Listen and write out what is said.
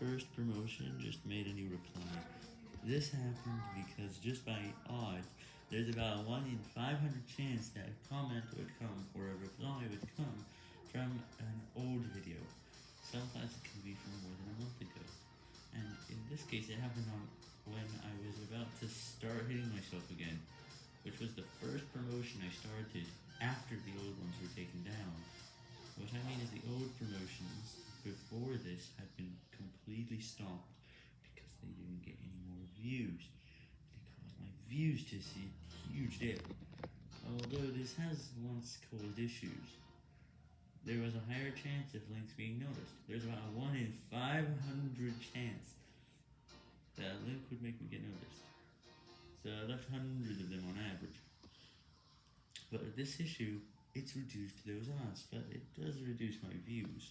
first promotion just made a new reply. This happened because just by odds, there's about a 1 in 500 chance that a comment would come or a reply would come from an old video. Sometimes it can be from more than a month ago. And in this case, it happened on when I was about to start hitting myself again, which was the first promotion I started after the old ones were taken the old promotions before this had been completely stopped because they didn't get any more views. They caused my views to see a huge dip. Although this has once caused issues. There was a higher chance of links being noticed. There's about a 1 in 500 chance that a link would make me get noticed. So I left hundreds of them on average. But this issue, it's reduced those ads, but it does reduce my views.